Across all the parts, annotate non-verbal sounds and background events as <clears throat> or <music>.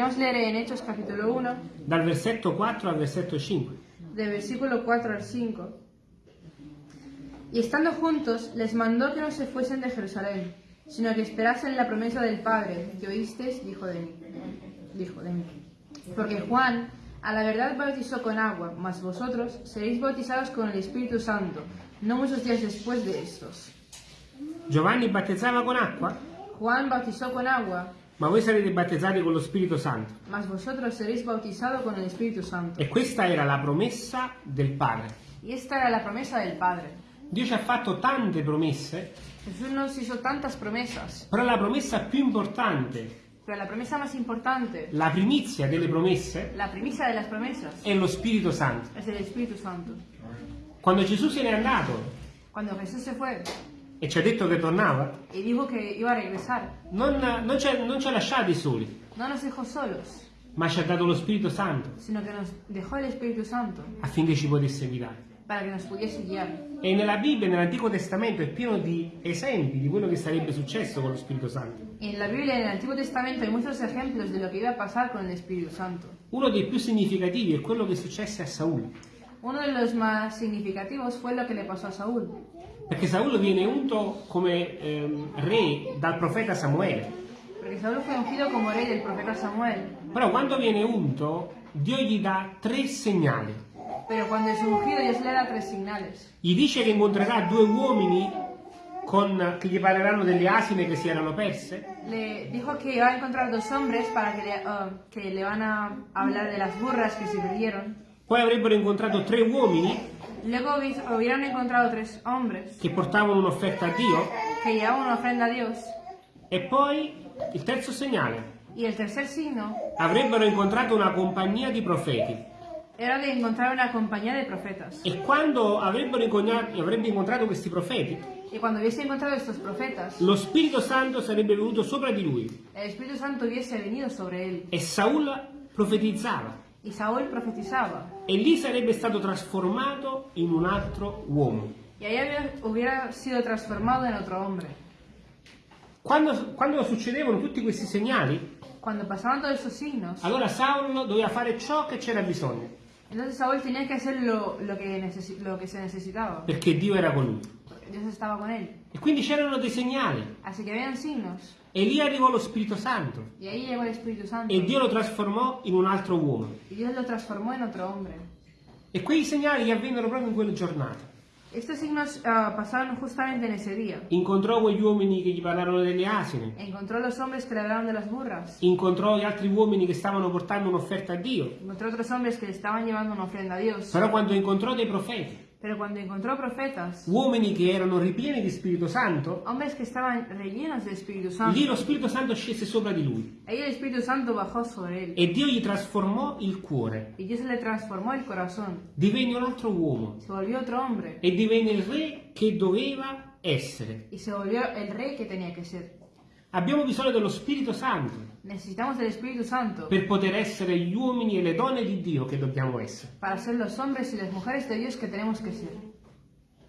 Vamos a leer en Hechos capítulo 1, dal versetto 4 al versetto 5. del versículo 4 al 5. Y estando juntos, les mandó que no se fuesen de Jerusalén, sino que esperasen la promesa del Padre, que oísteis, dijo de mí. Dijo de mí. Porque Juan, a la verdad bautizó con agua, mas vosotros seréis bautizados con el Espíritu Santo, no muchos días después de estos. Giovanni battezzava con acqua, Juan bautizó con agua, ma voi sarete battezzati con lo Spirito Santo. mas vosotros seréis bautizados con el Espíritu Santo. E questa era la promessa del Padre. Y esta era la promesa del Padre. Dio ci ha fatto tante promesse, Jesús nos hizo tantas promesas, però la promessa più importante, pero la promesa más importante, la primizia delle promesse, la primicia de las promesas, è lo Spirito Santo. Quando Gesù se n'è andato Cuando Jesús se fue e ci ha detto che tornava, y dijo que iba a regresar, non, non ci, ha, non ci ha lasciati soli, no nos dejó solos, ma ci ha dato lo Spirito Santo sino que nos dejó el Espíritu Santo affinché ci potesse guidare. para que nos pudiese guiar. E nella Bibbia, nell'Antico Testamento, è pieno di esempi di quello che sarebbe successo con lo Spirito Santo. En la el Antiguo Testamento, hay muchos ejemplos de lo que iba a pasar con el Espíritu Santo. Uno dei più significativi è quello che successe a Saul, Uno de los más significativos fue lo que le pasó a Saúl, perché Saul viene unto come ehm, re dal profeta Samuele. porque Saúl fue ungido como rey del profeta Samuel, Però quando viene unto, Dio gli dà tre segnali. pero cuando es ungido Dios le da tres señales. Gli dice che incontrerà due uomini con- che gli parleranno delle asine che si erano perse, Le dijo que iba a encontrar dos hombres para que le, ah, que le van a hablar de las burras que se perdieron. Poi avrebbero incontrato tre uomini Luego hubi- hubieran encontrado tres hombres che portavano un'offerta a Dio que llevaban una ofrenda a Dios. e poi il terzo segnale, Y el tercer signo avrebbero incontrato una compagnia di profeti. era de encontrar una compañía de profetas. E quando avrebbero incontrato, avrebbe incontrato questi profeti, Y cuando hubiese encontrado estos profetas, lo Spirito Santo sarebbe venuto sopra di lui e Saul profetizzava Y Saúl profetizaba. e lì sarebbe stato trasformato in un altro uomo. Y ahí hubiera sido transformado en otro hombre. Quando, quando succedevano tutti questi segnali, Cuando pasaban todos esos signos, allora Saulo doveva fare ciò che c'era bisogno, entonces Saúl tenía que hacer lo, lo que, necesi- lo que se necesitaba. perché Dio era con lui. Estaba con él. E quindi c'erano dei segnali Así que habían signos. e lì arrivò lo Spirito Santo e Dio lo trasformò in un altro uomo. E quei segnali gli avvennero proprio in quella giornata. Estos signos ah, pasaron justamente en ese día. Incontrò quegli uomini che gli parlarono delle asine, Encontró a los hombres que le hablaron de las burras. incontrò gli altri uomini che stavano portando un'offerta a Dio. Encontró otros hombres que estaban llevando una ofrenda a Dios. Però quando incontrò dei profeti, Pero cuando encontró profetas, uomini che erano ripieni di Spirito Santo, hombres que estaban rellenos del Espíritu lì Santo, lo Spirito Santo scese sopra di lui ahí el Espíritu Santo bajó sobre él. e Dio gli trasformò il cuore. Y Dios le transformó el corazón. Divenne un altro uomo Se volvió otro hombre. e divenne il re che doveva essere. Y se volvió el rey que tenía que ser. Abbiamo bisogno dello Spirito Santo Necesitamos del Espíritu Santo per poter essere gli uomini e le donne di Dio che dobbiamo essere. para ser los hombres y las mujeres de Dios que tenemos que ser.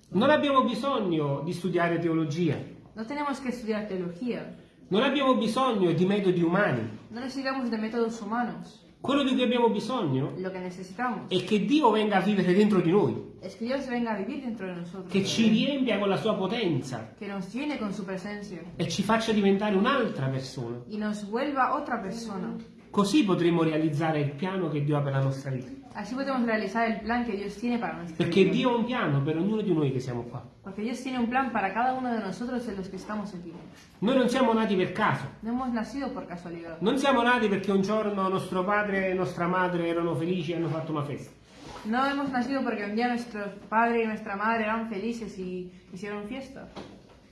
Non abbiamo bisogno di studiare teologia, No tenemos que estudiar teología. non abbiamo bisogno di metodi umani. No necesitamos de métodos humanos. Quello di cui abbiamo bisogno Lo que necesitamos è che Dio venga a vivere dentro di noi, es que Dios venga a vivir dentro de nosotros. che ci riempia con la sua potenza Que nos llene con su presencia. e ci faccia diventare un'altra persona. Y nos vuelva otra persona. Così potremo realizzare il piano che Dio ha per la nostra vita. Así podemos realizar el plan que Dios tiene para nuestra Perché vida. Dio ha un piano per ognuno di noi che siamo qua. Porque Dios tiene un plan para cada uno de nosotros de los que estamos aquí. Noi non siamo nati per caso. No hemos nacido por casualidad. Non siamo nati perché un giorno nostro padre e nostra madre erano felici e hanno fatto una festa. No hemos nacido porque un día nuestro padre y nuestra madre eran felices y hicieron fiesta.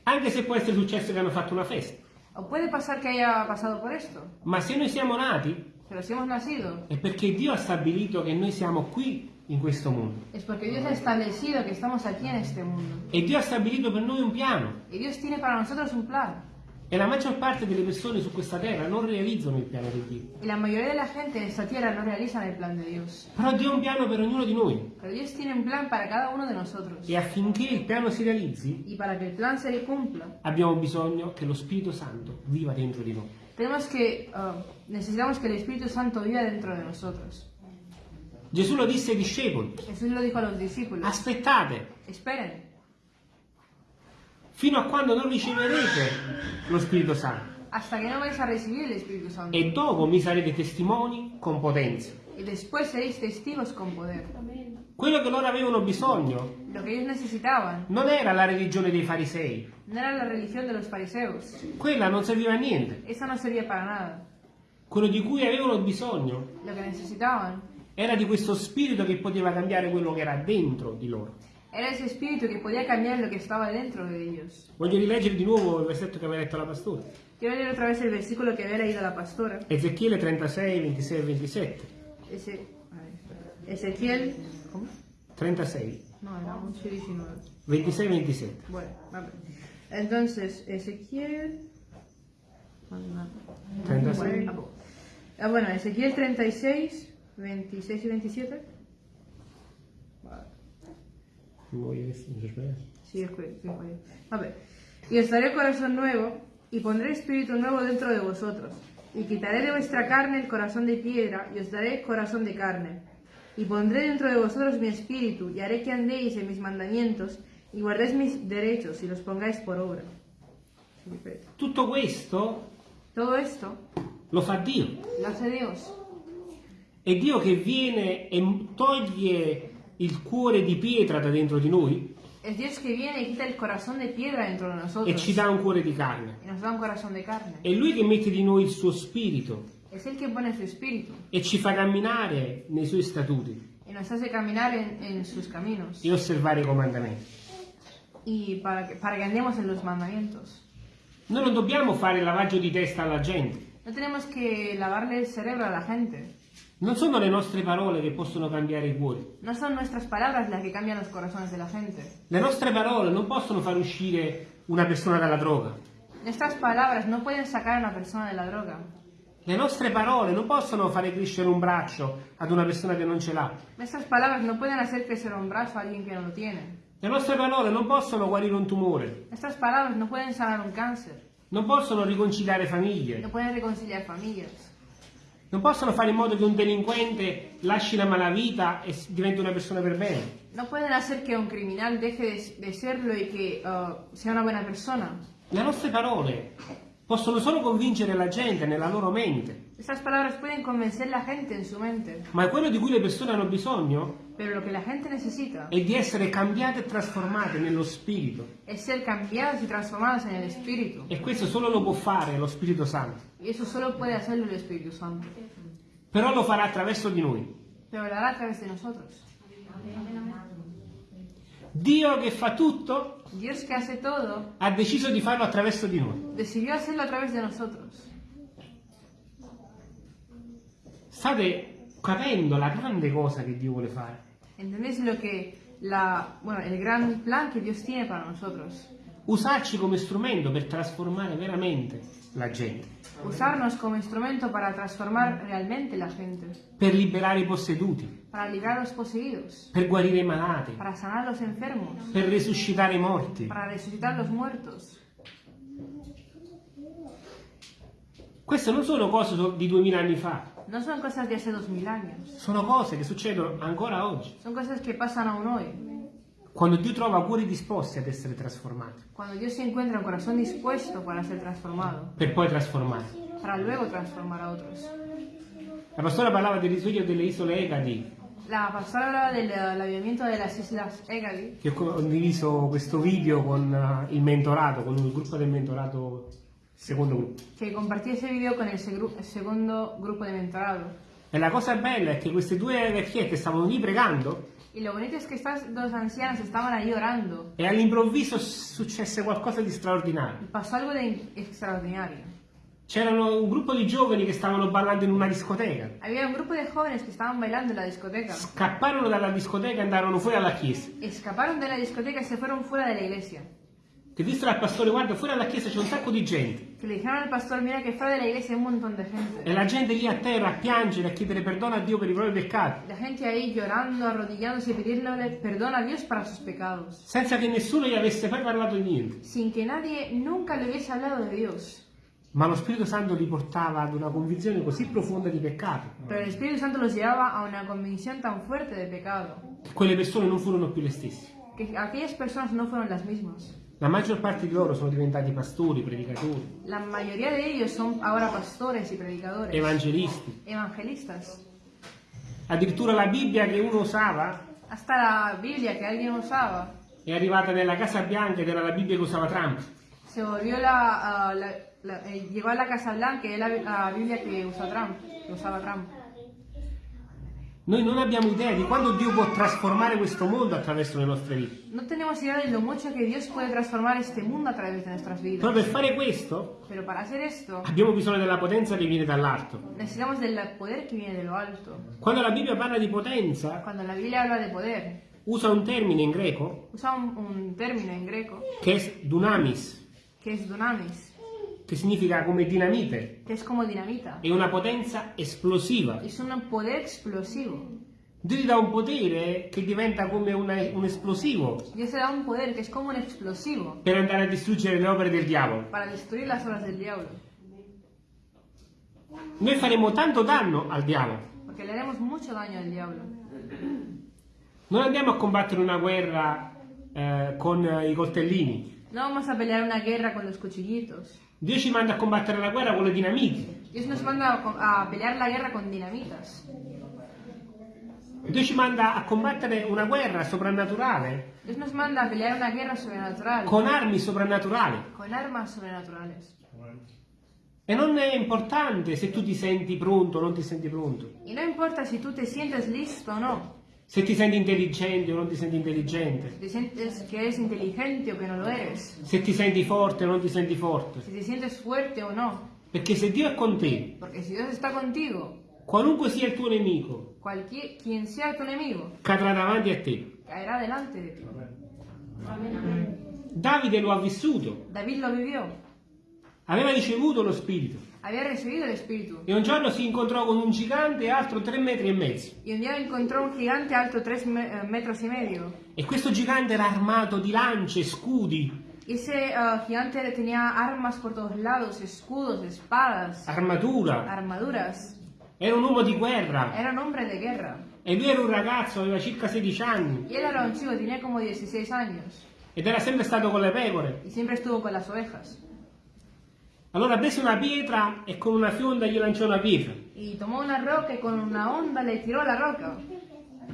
Anche se può essere successo che hanno fatto una festa. O puede pasar que haya pasado por esto. Ma se noi siamo nati Pero si hemos nacido, è perché Dio ha stabilito che noi siamo qui in questo mondo. es porque Dios ha establecido que estamos aquí en este mundo. E Dio ha stabilito per noi un piano. Y Dios tiene para nosotros un plan. E la maggior parte delle persone su questa terra non realizzano il piano di Dio. Y la mayoría de la gente en esta tierra no realizan el plan de Dios. Però Dio ha un piano per ognuno di noi. Pero Dios tiene un plan para cada uno de nosotros. E affinché il piano si realizzi, Y para que el plan se cumpla, abbiamo bisogno che lo Spirito Santo viva dentro di noi. Tenemos que, ah, necesitamos que el Espíritu Santo viva dentro de nosotros. Gesù lo disse ai discepoli, Jesús lo dijo a los discípulos. aspettate Esperen fino a quando non riceverete lo Spirito Santo hasta que no vais a recibir el Espíritu Santo. e dopo mi sarete testimoni con potenza. Y después seréis testigos con poder. Quello che loro avevano bisogno Lo que ellos necesitaban non era la religione dei farisei, no era la religión de los fariseos. quella non serviva a niente. Esa no servía para nada. Quello di cui avevano bisogno Lo que necesitaban era di questo spirito che poteva cambiare quello che era dentro di loro. Era ese espíritu que podía cambiar lo que estaba dentro de ellos. Voglio rileggere di nuovo il versetto che aveva letto la pastora. Quiero leer otra vez el versículo que había leído la pastora. Ezechiele 36, 26 e 27. Ese. Ezequiel. ¿Cómo? 36, No, era 11 y 19. 26 e 27. Bueno, a ver. Entonces, Ezequiel. 36. Bueno, ah, bueno, Ezequiel 36, 26 y 27. Vale. Voy a ver si mi sorpresa. Sí. A ver. Y os daré corazón nuevo, y pondré espíritu nuevo dentro de vosotros. Y quitaré de vuestra carne el corazón de piedra, y os daré corazón de carne. Y pondré dentro de vosotros mi espíritu, y haré que andéis en mis mandamientos, y guardéis mis derechos, y los pongáis por obra. Tutto questo Todo esto lo fa Dio. lo hace Dios. È Dio che viene e toglie il cuore di pietra da dentro di noi Es Dios que viene y quita el corazón de piedra dentro de e nosotros. ci dà un cuore di carne. È Lui che mette di noi il suo spirito e ci fa camminare nei suoi statuti y nos hace caminar en, en sus caminos. e osservare i comandamenti. Y para que, para que andemos en los mandamientos. Noi non dobbiamo fare lavaggio di testa alla gente. No tenemos que lavarle el cerebro a la gente. Non sono le nostre parole che possono cambiare i cuori. No son nuestras palabras las que cambian los corazones de la gente. Le nostre parole non possono far uscire una persona dalla droga. Nuestras palabras no pueden sacar a una persona de la droga. Le nostre parole non possono fare crescere un braccio ad una persona che non ce l'ha. Nuestras palabras no pueden hacer crecer un brazo a alguien que no lo tiene. Le nostre parole non possono guarire un tumore. Nuestras palabras no pueden sanar un cáncer. Non possono riconciliare famiglie. No pueden reconciliar familias. Non possono fare in modo che un delinquente lasci la malavita e diventi una persona per bene. No pueden hacer que un criminal deje de, serlo y que uh, sea una buena persona. Le nostre parole possono solo convincere la gente nella loro mente, Estas palabras pueden convencer la gente en su mente, ma quello di cui le persone hanno bisogno pero lo que la gente necesita è di essere cambiate e trasformate nello spirito. es ser cambiados y transformados en el Espíritu. E questo solo lo può fare lo Spirito Santo. Y eso solo puede hacerlo el Espíritu Santo. Però lo farà attraverso di noi. Pero lo hará a través de nosotros. Dio che fa tutto Dios que hace todo, ha deciso di farlo attraverso di noi. decidió hacerlo a través de nosotros. State capendo la grande cosa che Dio vuole fare. ¿Entendéis lo que la, bueno, el gran plan que Dios tiene para nosotros? Usarci come strumento per trasformare veramente la gente, Usarnos como instrumento para transformar realmente la gente, per liberare i posseduti, para librar a los poseídos, per guarire i malati, para sanar los enfermos, per risuscitare i morti. para resucitar los muertos. Queste non sono cose di duemila anni fa, No son cosas de hace dos mil años, sono cose che succedono ancora oggi. son cosas que pasan aún hoy. Quando Dio trova cuori disposti ad essere trasformati, Cuando Dios se encuentra un corazón dispuesto para ser transformado, per poi trasformare. para luego transformar a otros. La pastora parlava del risveglio delle isole Egadi, La pastora hablaba del del avivamiento de las islas Egadi, che ho condiviso questo video con eh, il mentorato, con il gruppo del mentorato, secondo gruppo. que compartí ese video con el, segru- el segundo grupo de mentorado. E la cosa bella è che queste due vecchiette stavano lì pregando Y lo bonito es que estas dos ancianas estaban ahí orando e all'improvviso successe qualcosa di straordinario. pasó algo de in- extraordinario. C'erano un gruppo di giovani che stavano ballando in una discoteca. Había un grupo de jóvenes que estaban bailando en la discoteca. Scapparono dalla discoteca e andarono fuori alla chiesa. Escaparon de la discoteca y se fueron fuera de la iglesia. Che dissero al pastore, guarda, fuori alla chiesa c'è un sacco di gente. Que le dijeron al pastor, mira que fuera de la iglesia hay un montón de gente. E la gente lì a terra a piangere, a chiedere perdono a Dio per i propri peccati, La gente ahí llorando, arrodillándose y pidiéndole perdón a Dios para sus pecados. senza che nessuno gli avesse mai parlato di niente. Sin que nadie nunca le hubiese hablado de Dios. Ma lo Spirito Santo li portava ad una convinzione così profonda di peccato Pero el Espíritu Santo los llevaba a una convicción tan fuerte de pecado che quelle persone non furono più le stesse. que aquellas personas no fueron las mismas. La maggior parte di loro sono diventati pastori, predicatori, La mayoría de ellos son ahora pastores y predicadores, evangelisti. evangelistas. Addirittura la Bibbia che uno usava Hasta la Biblia que alguien usaba è arrivata nella Casa Bianca ed era la Bibbia che usava Trump. se volvió la, ah, la- la- eh, llegó a la Casa Blanca y es la, la Biblia que usa Trump, que usaba Trump. Noi non abbiamo idea di quando Dio può trasformare questo mondo attraverso le nostre vite. No tenemos idea de lo mucho que Dios puede transformar este mundo a través de nuestras Però vidas. per fare questo Pero para hacer esto abbiamo bisogno della potenza che viene dall'alto. necesitamos del poder que viene de lo alto. La Bibbia parla di potenza, Cuando la Biblia habla de poder, usa un termine in greco usa un, un término en greco che è dunamis, que es dunamis, che significa come dinamite. es como dinamita. È una potenza esplosiva. Es un poder explosivo. Dio ti dà un potere che diventa come una- un esplosivo Dios te da un poder que es como un explosivo per andare a distruggere le opere del diavolo. diablo. Noi faremo tanto danno al diavolo. Porque le haremos mucho daño al diablo. Non andiamo a combattere una guerra eh, con i coltellini. No vamos a pelear una guerra con los cuchillitos. Dio ci manda a combattere la guerra con le dinamiti. Dios nos manda a pelear la guerra con dinamitas. Dio ci manda a combattere una guerra soprannaturale Dios nos manda a pelear una guerra sobrenatural con armi soprannaturali. con armas sobrenaturales. E non è importante se tu ti senti pronto o non ti senti pronto, Y no importa si tú te sientes listo o no, se ti senti intelligente o non ti senti intelligente, si te sientes que eres inteligente o que no lo eres, se ti senti forte o non ti senti forte. si te sientes fuerte o no. Perché se Dio è con te, Porque si Dios está contigo, qualunque sia il tuo nemico, cualquier, quien sea tu enemigo, cadrà davanti a te. caerá delante de ti. Davide lo ha vissuto, David lo vivió, aveva ricevuto lo Spirito había recibido el Espíritu. e un giorno si incontrò con un gigante alto tre metri e mezzo. Y un día encontró un gigante alto tres me- eh, metros y medio. E questo gigante era armato di lance, scudi, ese ah, gigante tenía armas por todos lados, escudos, espadas, armatura. armaduras. Era un uomo di guerra Era un hombre de guerra. e lui era un ragazzo, aveva circa 16 anni Y él era un chico, tenía como 16 años. ed era sempre stato con le pecore. Y siempre estuvo con las ovejas. Allora prese una pietra e con una fionda gli lanciò una pietra. Y tomó una roca y con una onda le tiró la roca.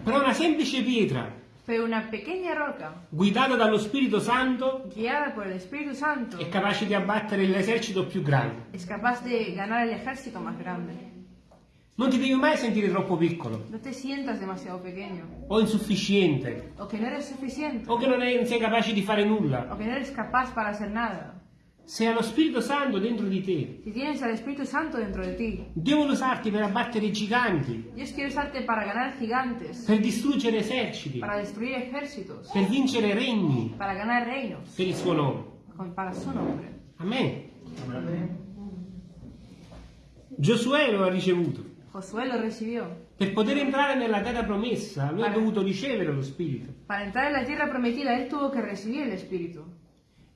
Però una semplice pietra, Pero una pequeña roca, guidata dallo Spirito Santo, Espíritu Santo, è capace di abbattere l'esercito più grande. es capaz de ganar el ejército más grande. Non ti devi mai sentire troppo piccolo No te sientas demasiado pequeño. o insufficiente O que no eres suficiente. o che non, non sei capace di fare nulla. O que no eres capaz para hacer nada. Se hai lo Spirito Santo dentro di te, Si tienes al Espíritu Santo dentro de ti, Dio vuole usarti per abbattere giganti, Dios quiere usarte para ganar gigantes, per distruggere eserciti, para destruir ejércitos, per vincere regni para ganar reinos, per il suo nome. con- para su nombre. Amen. Giosuè lo ha ricevuto. Josué lo recibió. Per poter entrare nella terra promessa, lui ha Para- dovuto ricevere lo Spirito. Para entrar en la tierra prometida, él tuvo que recibir el Espíritu.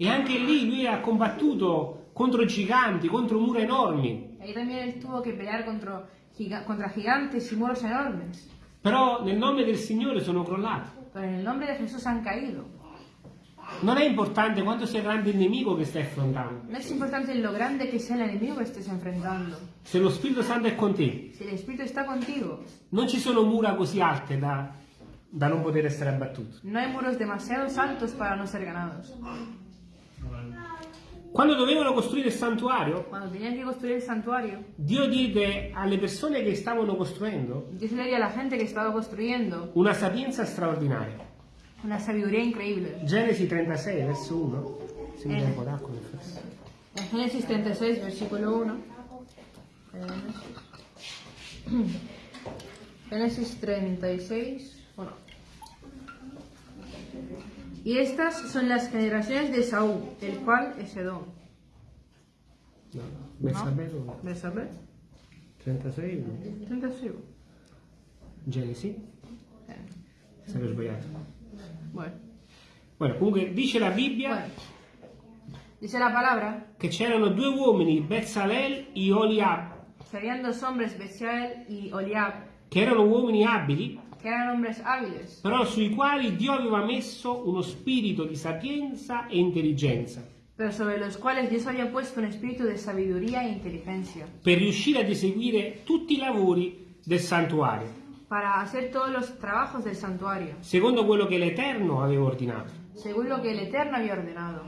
E anche lì lui ha combattuto contro giganti, contro mura enormi. Ahí también él tuvo que pelear contra, giga- contra gigantes y muros enormes. Però nel nome del Signore sono crollati. Pero en el nombre de Jesús han caído. Non è importante quanto sia grande il nemico che stai affrontando. No es importante lo grande que sea el enemigo que estés enfrentando. Se lo Spirito Santo è con te, Si el Espíritu está contigo, non ci sono mura così alte da, da non poter essere abbattute. no hay muros demasiado altos para no ser ganados. Quando dovevano costruire il santuario, Cuando tenían que construir el santuario, Dio diede alle persone che stavano costruendo le dio a la gente que estaba construyendo una sapienza straordinaria. una sabiduría increíble. Genesi 36, verso 1. Se mi Eh. un po' d'acqua Génesis 36, versículo 1. Génesis 36, 1. Y estas son las generaciones de Saúl, el cual es Edom. No, Belsabé, Belsabé, 36, no. 36. Genesi, Eh, sempre sbagliato. Bueno. Bueno, comunque dice la Bibbia Bueno, Dice la palabra che c'erano due uomini, Bezzalel e Oliab, que habían dos hombres, Beziel y Oliab, che erano uomini abili, que eran hombres hábiles, però sui quali Dio aveva messo uno spirito di sapienza e intelligenza pero sobre los cuales Dios había puesto un espíritu de sabiduría e inteligencia, per riuscire ad eseguire tutti i lavori del santuario, para hacer todos los trabajos del santuario, secondo quello che l'Eterno aveva ordinato. según lo que el Eterno había ordenado.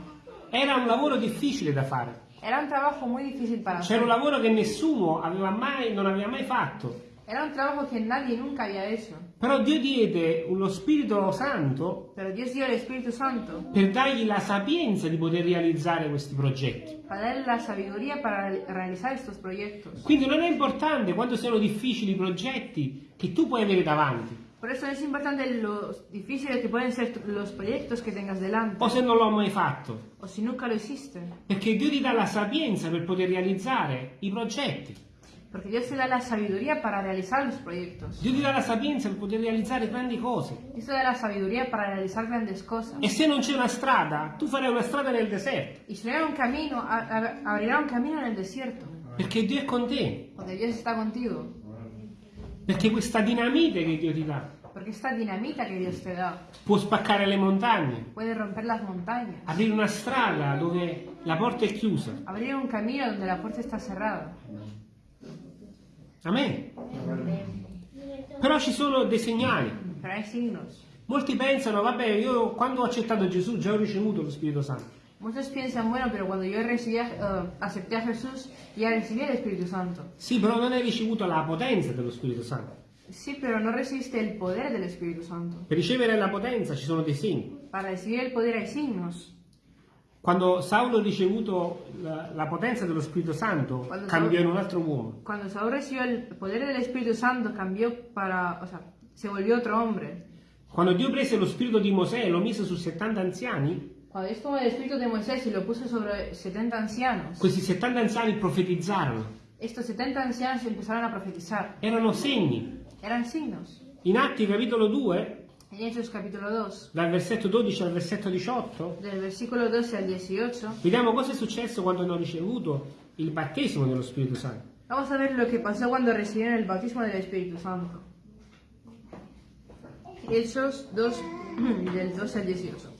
Era un lavoro difficile da fare, Era un trabajo muy difícil para c'era hacer. un lavoro che nessuno aveva mai, non aveva mai fatto. Era un trabajo que nadie nunca había hecho. Però Dio diede lo Spirito Santo Santo per dargli la sapienza di poter realizzare questi progetti. Quindi non è importante quanto siano difficili i progetti che tu puoi avere davanti, Por eso es importante lo difíciles que pueden ser los proyectos que tengas delante, o se non l'ho mai fatto, o si nunca lo hiciste. perché Dio ti dà la sapienza per poter realizzare i progetti. Porque Dios te da la sabiduría para realizar los proyectos. Dio ti dà la sapienza per poter realizzare grandi cose. Dios te da la sabiduría para realizar grandes cosas. E se non c'è una strada, tu farai una strada nel deserto, Y si no hay un camino, abrirá un camino en el desierto, perché Dio è con te, donde Dios está contigo. perché questa dinamite che Dio ti dà Porque esta dinamita que Dios te da può spaccare le montagne, puede romper las montañas, aprire una strada dove la porta è chiusa. abrir un camino donde la puerta está cerrada. Amen. Però ci sono dei segnali. Molti pensano, vabbè, io quando ho accettato Gesù già ho ricevuto lo Spirito Santo. Muchos piensan, bueno, pero cuando yo recibí, a- eh, acepté a Jesús, ya recibí el Espíritu Santo. Sì, però non hai ricevuto la potenza dello Spirito Santo. Sí, pero no recibiste el poder del Espíritu Santo. Per ricevere la potenza ci sono dei segni. Para recibir el poder hay signos. Quando Saulo ha ricevuto la, la potenza dello Spirito Santo, Quando cambiò Saulo- in un altro uomo. Cuando Saúl recibió el poder del Espíritu Santo, cambió para, o sea, se volvió otro hombre. Quando Dio prese lo spirito di Mosè e lo mise su 70 anziani, Cuando Dios tomó el Espíritu de Moisés y lo puso sobre 70 ancianos, questi 70 anziani profetizzarono. estos 70 ancianos empezaron a profetizar. Erano segni. Eran signos. In Atti capitolo 2, En Hechos capítulo 2, dal versetto 12 al versetto 18, del versículo 12 al 18, vediamo cosa è successo quando hanno ricevuto il battesimo dello Spirito Santo. Vamos a ver lo que pasó cuando recibieron el bautismo del Espíritu Santo. Hechos 2, <clears throat> del 12 al 18.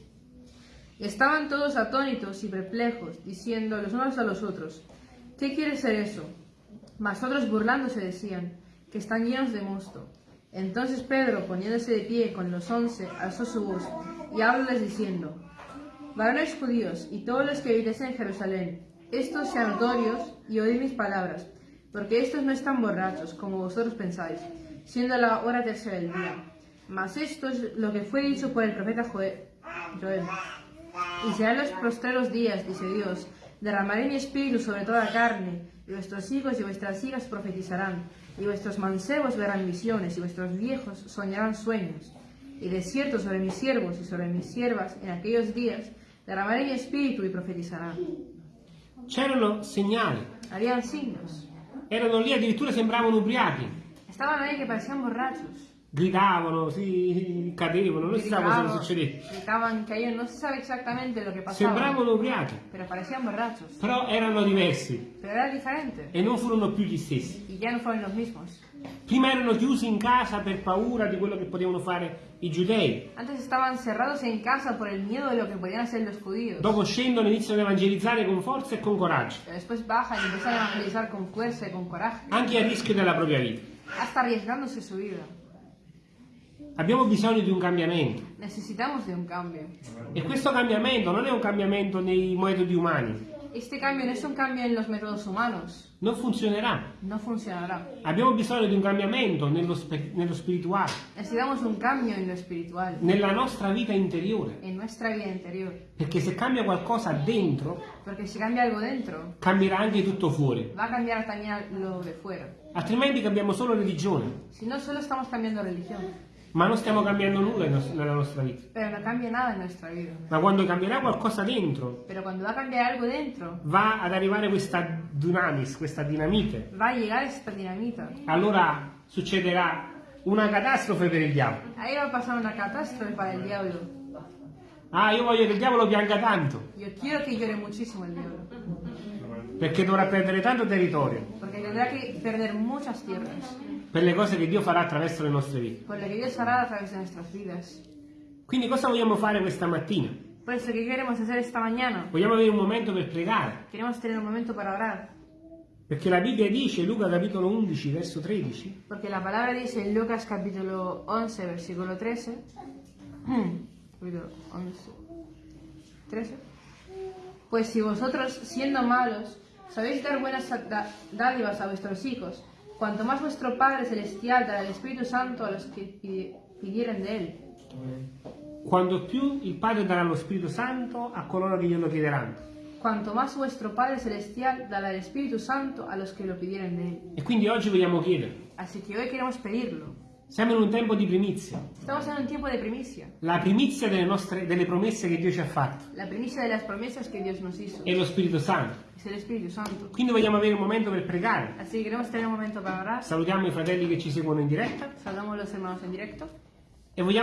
Estaban todos atónitos y perplejos, diciendo los unos a los otros, ¿qué quiere ser eso? Mas otros burlándose decían, que están llenos de mosto. Entonces Pedro, poniéndose de pie con los once, alzó su voz y hablóles diciendo, Varones judíos y todos los que vivéis en Jerusalén, estos sean notorios y oíd mis palabras, porque estos no están borrachos, como vosotros pensáis, siendo la hora tercera del día. Mas esto es lo que fue dicho por el profeta Joe- Joel. Y serán los postreros días, dice Dios, derramaré mi espíritu sobre toda carne, y vuestros hijos y vuestras hijas profetizarán, y vuestros mancebos verán visiones, y vuestros viejos soñarán sueños. Y de cierto sobre mis siervos y sobre mis siervas en aquellos días derramaré mi espíritu y profetizarán. C'erano segnali, Harían signos. erano lì addirittura sembravano ubriachi, Estaban ahí que parecían borrachos. Gridavano, si cadevano, non si sa cosa Gritaban, succedeva. gritaban, caían, no se sabe exactamente lo que pasaba, Sembravano ubriachi, pero parecían borrachos. però erano diversi Pero era diferente. e non furono più gli stessi. Y ya no fueron los mismos. Prima erano chiusi in casa per paura di quello che potevano fare i giudei, Antes estaban cerrados en casa por el miedo de lo que podían hacer los judíos. dopo scendono e iniziano ad evangelizzare con forza e con coraggio, Pero después bajan y empiezan a evangelizar con fuerza y con coraje, anche a rischio della propria vita. hasta arriesgándose su vida. Abbiamo bisogno di un cambiamento Necesitamos de un cambio. e questo cambiamento non è un cambiamento nei metodi umani, Este cambio no es un cambio en los métodos humanos, non funzionerà. no funcionará. Abbiamo bisogno di un cambiamento nello, nello spirituale, Necesitamos un cambio en lo espiritual, nella nostra vita interiore, en nuestra vida interior. perché se cambia qualcosa dentro, Porque si cambia algo dentro, cambierà anche tutto fuori, va a cambiar también lo de fuera. altrimenti cambiamo solo religione, Si no, solo estamos cambiando religión, ma non stiamo cambiando nulla nella nostra vita. pero no cambia nada en nuestra vida. Ma quando cambierà qualcosa dentro, Pero cuando va a cambiar algo dentro, va ad arrivare questa dunamis, questa dinamite, va a llegar esta dinamita. allora succederà una catastrofe per il diavolo. Ahí va a pasar una catástrofe para el diablo. Ah, io voglio che il diavolo pianga tanto, Yo quiero que llore muchísimo el diablo, perché dovrà perdere tanto territorio tendrá que perder muchas tierras per le cose che Dio farà attraverso le nostre vite. por lo que Dios hará a través de nuestras vidas. Quindi cosa vogliamo fare questa mattina? Eso, ¿qué queremos hacer esta mañana? Vogliamo avere un momento per pregare, Queremos tener un momento para orar, perché la Bibbia dice, Luca capitolo 11, verso 13, porque la palabra dice en Lucas capítulo 11, versículo 13, <clears throat> capítulo 11, 13, pues si vosotros, siendo malos, sabéis dar buenas dádivas a vuestros hijos, cuanto más vuestro Padre Celestial dará el Espíritu Santo a los que pi- pidieren de Él. quando più il Padre darà lo Spirito Santo a coloro che glielo chiederanno. Cuanto más vuestro Padre Celestial dará el Espíritu Santo a los que lo pidieren de Él. E quindi oggi vogliamo chiedere. Así que hoy queremos pedirlo. Siamo in un tempo di primizia, Estamos en un tiempo de primicia. la primizia delle, nostre, delle promesse che Dio ci ha fatto La primicia de las promesas que Dios nos hizo è lo Spirito Santo. Quindi vogliamo avere un momento per pregare. Así que queremos tener un momento para orar. Salutiamo i fratelli che ci seguono in diretta Saludamos los hermanos en directo. e vogliamo